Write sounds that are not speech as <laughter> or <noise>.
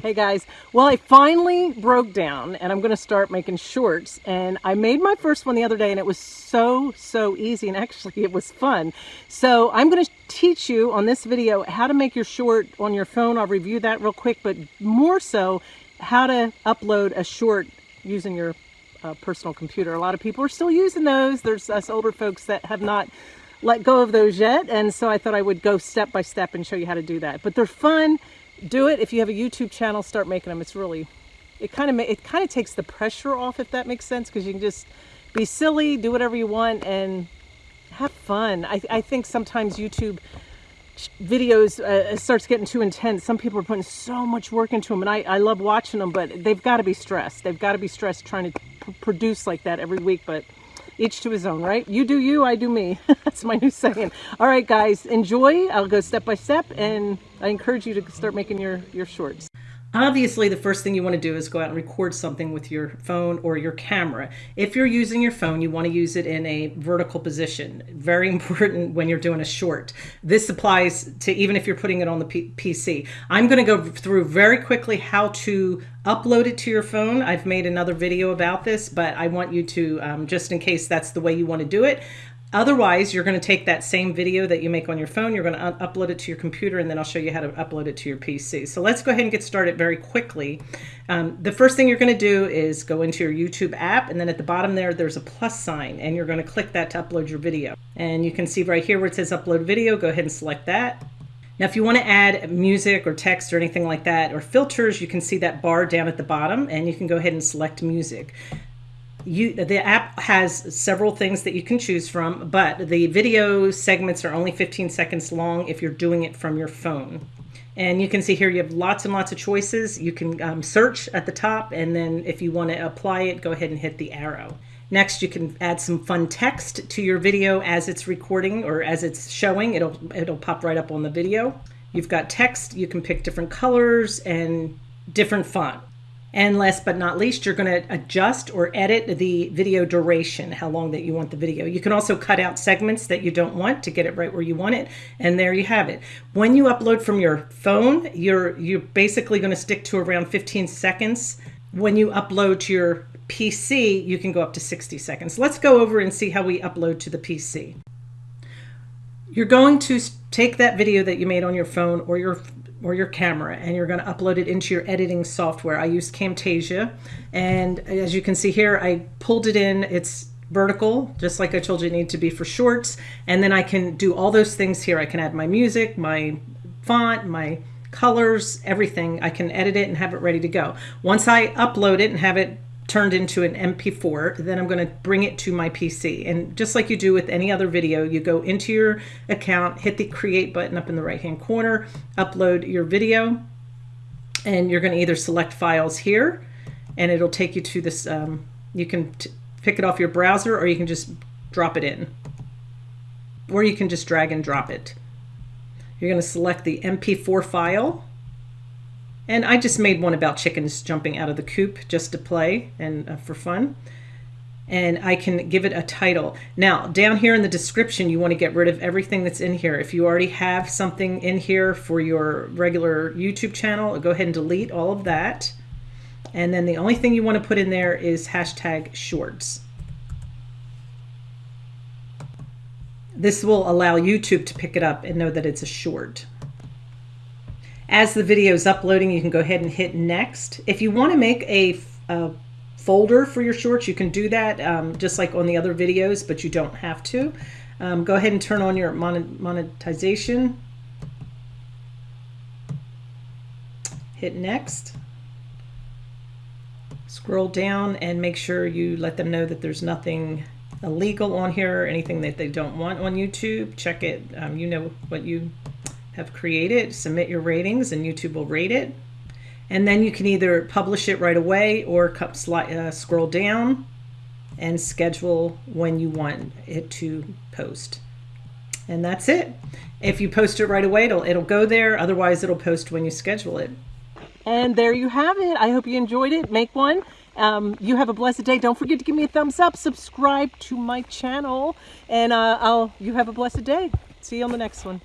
Hey guys, well I finally broke down and I'm going to start making shorts and I made my first one the other day and it was so so easy and <laughs> actually it was fun. So I'm going to teach you on this video how to make your short on your phone. I'll review that real quick but more so how to upload a short using your uh, personal computer. A lot of people are still using those. There's us older folks that have not let go of those yet and so I thought I would go step by step and show you how to do that. But they're fun do it. If you have a YouTube channel, start making them. It's really, it kind of it kind of takes the pressure off, if that makes sense, because you can just be silly, do whatever you want, and have fun. I, I think sometimes YouTube videos uh, starts getting too intense. Some people are putting so much work into them, and I, I love watching them, but they've got to be stressed. They've got to be stressed trying to produce like that every week, but each to his own, right? You do you, I do me. <laughs> That's my new saying. All right, guys, enjoy. I'll go step by step, and I encourage you to start making your, your shorts. Obviously, the first thing you want to do is go out and record something with your phone or your camera. If you're using your phone, you want to use it in a vertical position. Very <laughs> important when you're doing a short. This applies to even if you're putting it on the P PC. I'm going to go through very quickly how to upload it to your phone. I've made another video about this, but I want you to, um, just in case that's the way you want to do it, Otherwise, you're going to take that same video that you make on your phone, you're going to upload it to your computer, and then I'll show you how to upload it to your PC. So let's go ahead and get started very quickly. Um, the first thing you're going to do is go into your YouTube app, and then at the bottom there, there's a plus sign, and you're going to click that to upload your video. And you can see right here where it says upload video, go ahead and select that. Now, if you want to add music or text or anything like that, or filters, you can see that bar down at the bottom, and you can go ahead and select music you the app has several things that you can choose from, but the video segments are only 15 seconds long if you're doing it from your phone. And you can see here you have lots and lots of choices. You can um, search at the top, and then if you want to apply it, go ahead and hit the arrow. Next, you can add some fun text to your video as it's recording or as it's showing. It'll, it'll pop right up on the video. You've got text. You can pick different colors and different font. And last but not least, you're going to adjust or edit the video duration, how long that you want the video. You can also cut out segments that you don't want to get it right where you want it. And there you have it. When you upload from your phone, you're, you're basically going to stick to around 15 seconds. When you upload to your PC, you can go up to 60 seconds. Let's go over and see how we upload to the PC. You're going to take that video that you made on your phone or your or your camera and you're going to upload it into your editing software. I use Camtasia and as you can see here I pulled it in it's vertical just like I told you need to be for shorts and then I can do all those things here. I can add my music, my font, my colors, everything. I can edit it and have it ready to go. Once I upload it and have it turned into an MP4, then I'm going to bring it to my PC. And just like you do with any other video, you go into your account, hit the create button up in the right hand corner, upload your video, and you're going to either select files here, and it'll take you to this, um, you can pick it off your browser or you can just drop it in. Or you can just drag and drop it. You're going to select the MP4 file and I just made one about chickens jumping out of the coop just to play and uh, for fun. And I can give it a title. Now, down here in the description, you want to get rid of everything that's in here. If you already have something in here for your regular YouTube channel, go ahead and delete all of that. And then the only thing you want to put in there is hashtag shorts. This will allow YouTube to pick it up and know that it's a short. As the video is uploading, you can go ahead and hit next. If you want to make a, a folder for your shorts, you can do that um, just like on the other videos, but you don't have to. Um, go ahead and turn on your monetization. Hit next. Scroll down and make sure you let them know that there's nothing illegal on here, or anything that they don't want on YouTube. Check it. Um, you know what you have created, submit your ratings and YouTube will rate it. And then you can either publish it right away or uh, scroll down and schedule when you want it to post. And that's it. If you post it right away, it'll, it'll go there. Otherwise, it'll post when you schedule it. And there you have it. I hope you enjoyed it. Make one. Um, you have a blessed day. Don't forget to give me a thumbs up. Subscribe to my channel. And uh, I'll you have a blessed day. See you on the next one.